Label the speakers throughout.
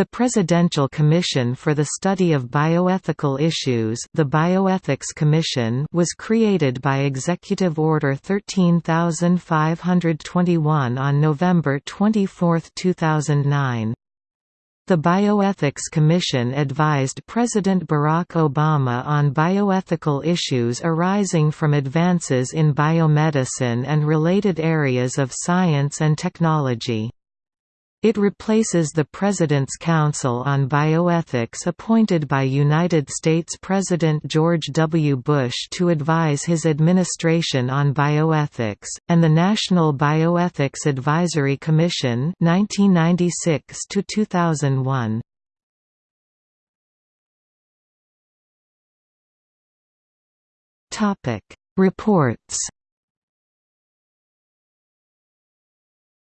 Speaker 1: The Presidential Commission for the Study of Bioethical Issues the Bioethics Commission was created by Executive Order 13521 on November 24, 2009. The Bioethics Commission advised President Barack Obama on bioethical issues arising from advances in biomedicine and related areas of science and technology. It replaces the President's Council on Bioethics appointed by United States President George W. Bush to advise his administration on bioethics, and the National Bioethics Advisory Commission 1996 -2001. Reports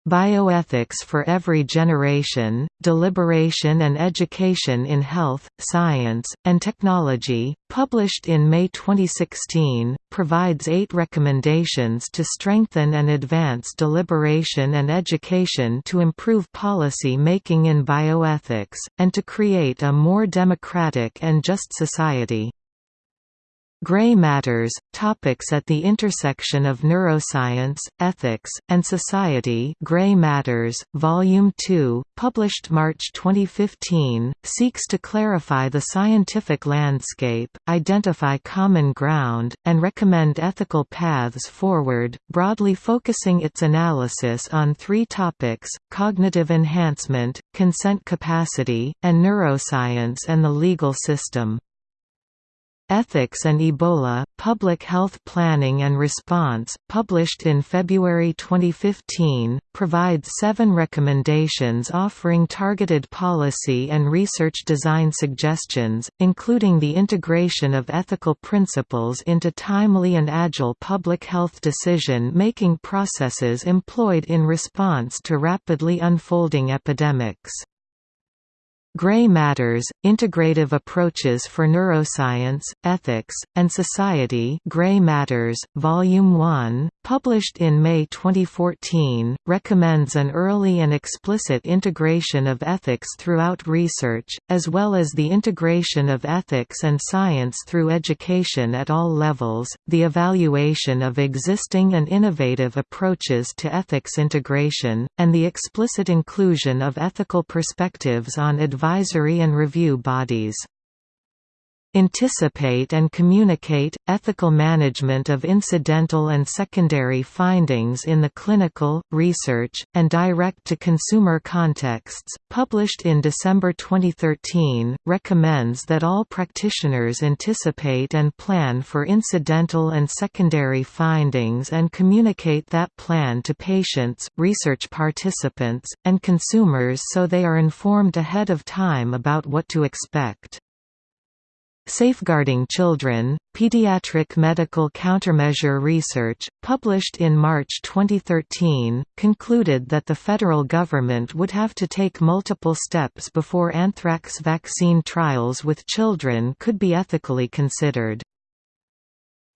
Speaker 1: Bioethics for Every Generation, Deliberation and Education in Health, Science, and Technology, published in May 2016, provides eight recommendations to strengthen and advance deliberation and education to improve policy making in bioethics, and to create a more democratic and just society. Gray Matters – Topics at the intersection of neuroscience, ethics, and society Gray Matters, Volume 2, published March 2015, seeks to clarify the scientific landscape, identify common ground, and recommend ethical paths forward, broadly focusing its analysis on three topics, cognitive enhancement, consent capacity, and neuroscience and the legal system. Ethics and Ebola, Public Health Planning and Response, published in February 2015, provides seven recommendations offering targeted policy and research design suggestions, including the integration of ethical principles into timely and agile public health decision-making processes employed in response to rapidly unfolding epidemics. Gray Matters, Integrative Approaches for Neuroscience, Ethics, and Society Gray Matters, Volume 1, published in May 2014, recommends an early and explicit integration of ethics throughout research, as well as the integration of ethics and science through education at all levels, the evaluation of existing and innovative approaches to ethics integration, and the explicit inclusion of ethical perspectives on advice advisory and review bodies. Anticipate and communicate – ethical management of incidental and secondary findings in the clinical, research, and direct-to-consumer contexts, published in December 2013, recommends that all practitioners anticipate and plan for incidental and secondary findings and communicate that plan to patients, research participants, and consumers so they are informed ahead of time about what to expect. Safeguarding Children, Pediatric Medical Countermeasure Research, published in March 2013, concluded that the federal government would have to take multiple steps before anthrax vaccine trials with children could be ethically considered.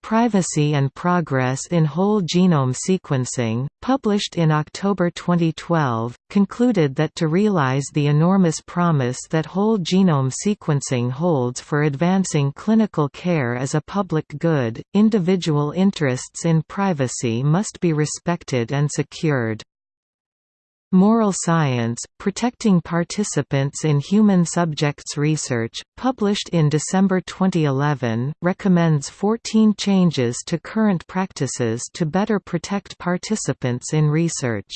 Speaker 1: Privacy and Progress in Whole Genome Sequencing, published in October 2012, concluded that to realize the enormous promise that whole genome sequencing holds for advancing clinical care as a public good, individual interests in privacy must be respected and secured. Moral Science, Protecting Participants in Human Subjects Research, published in December 2011, recommends 14 changes to current practices to better protect participants in research.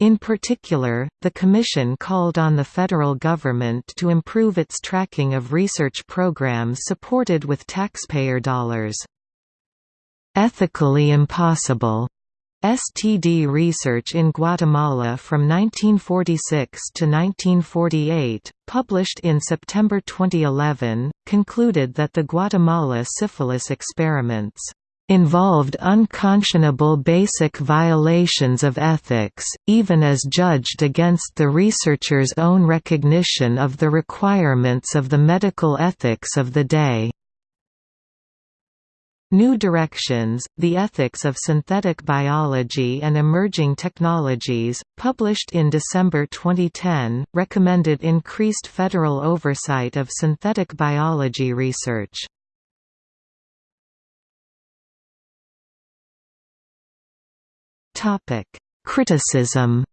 Speaker 1: In particular, the Commission called on the federal government to improve its tracking of research programs supported with taxpayer dollars. Ethically impossible STD research in Guatemala from 1946 to 1948, published in September 2011, concluded that the Guatemala syphilis experiments involved unconscionable basic violations of ethics, even as judged against the researchers' own recognition of the requirements of the medical ethics of the day. New Directions, The Ethics of Synthetic Biology and Emerging Technologies, published in December 2010, recommended increased federal oversight of synthetic biology research. Criticism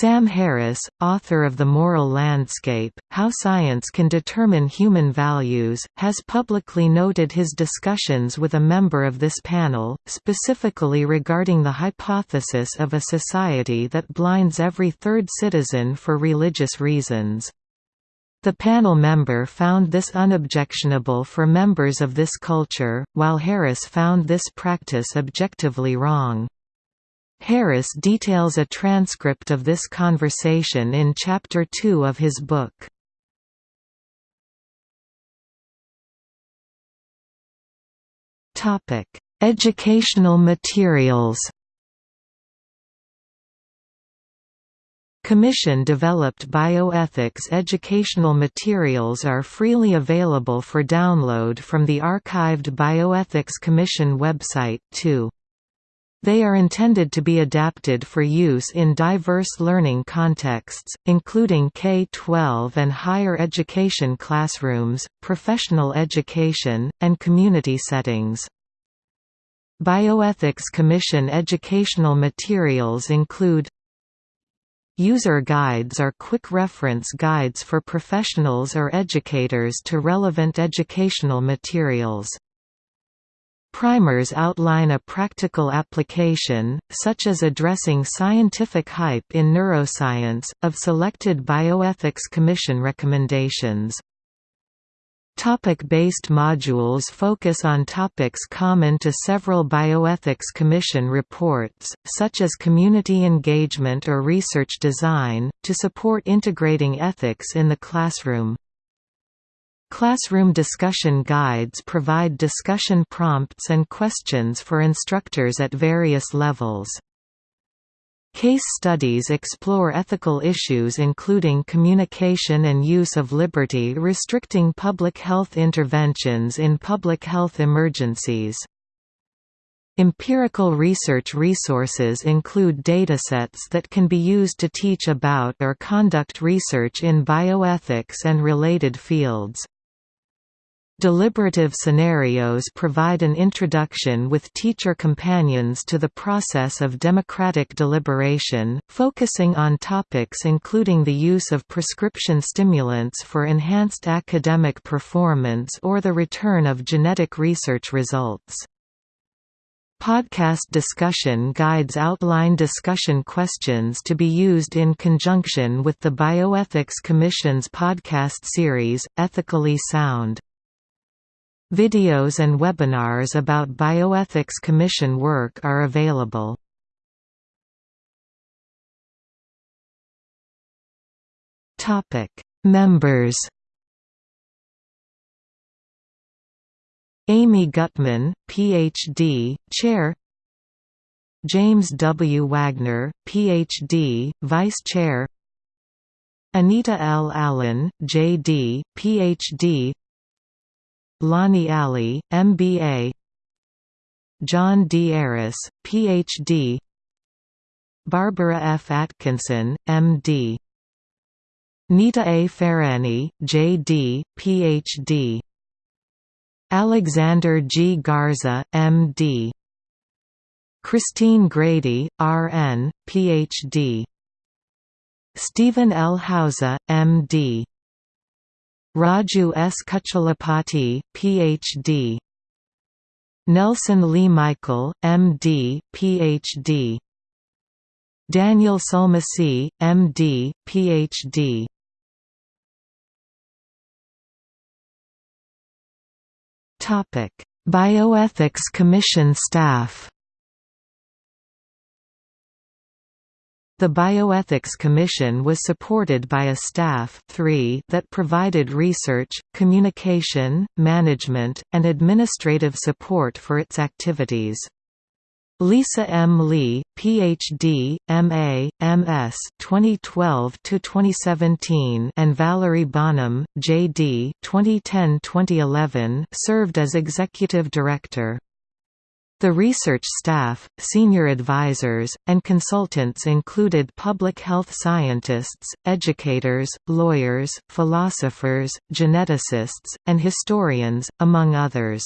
Speaker 1: Sam Harris, author of The Moral Landscape, How Science Can Determine Human Values, has publicly noted his discussions with a member of this panel, specifically regarding the hypothesis of a society that blinds every third citizen for religious reasons. The panel member found this unobjectionable for members of this culture, while Harris found this practice objectively wrong. Harris details a transcript of this conversation in Chapter 2 of his book. Educational materials Commission-developed bioethics educational materials are freely available for download from the archived Bioethics Commission website, too. They are intended to be adapted for use in diverse learning contexts, including K-12 and higher education classrooms, professional education, and community settings. Bioethics Commission educational materials include User guides are quick reference guides for professionals or educators to relevant educational materials. Primers outline a practical application, such as addressing scientific hype in neuroscience, of selected Bioethics Commission recommendations. Topic-based modules focus on topics common to several Bioethics Commission reports, such as community engagement or research design, to support integrating ethics in the classroom. Classroom discussion guides provide discussion prompts and questions for instructors at various levels. Case studies explore ethical issues including communication and use of liberty restricting public health interventions in public health emergencies. Empirical research resources include datasets that can be used to teach about or conduct research in bioethics and related fields. Deliberative scenarios provide an introduction with teacher companions to the process of democratic deliberation, focusing on topics including the use of prescription stimulants for enhanced academic performance or the return of genetic research results. Podcast discussion guides outline discussion questions to be used in conjunction with the Bioethics Commission's podcast series, Ethically Sound. Videos and webinars about Bioethics Commission work are available. Members Amy Gutmann, Ph.D., Chair James W. Wagner, Ph.D., Vice Chair Anita L. Allen, J.D., Ph.D. Lonnie Ali, MBA John D. Arras, Ph.D. Barbara F. Atkinson, M.D. Nita A. Farahany, J.D., Ph.D. Alexander G. Garza, M.D. Christine Grady, R.N., Ph.D. Stephen L. Hauser, M.D. Raju S. Kucherlapati, Ph.D. Nelson Lee Michael, M.D., Ph.D. Daniel Sulmasy, M.D., Ph.D. Bioethics Commission staff The Bioethics Commission was supported by a staff 3 that provided research, communication, management, and administrative support for its activities. Lisa M. Lee, Ph.D., M.A., M.S. 2012–2017 and Valerie Bonham, J.D. 2010–2011 served as executive director. The research staff, senior advisors, and consultants included public health scientists, educators, lawyers, philosophers, geneticists, and historians, among others.